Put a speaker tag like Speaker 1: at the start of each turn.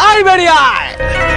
Speaker 1: I very I.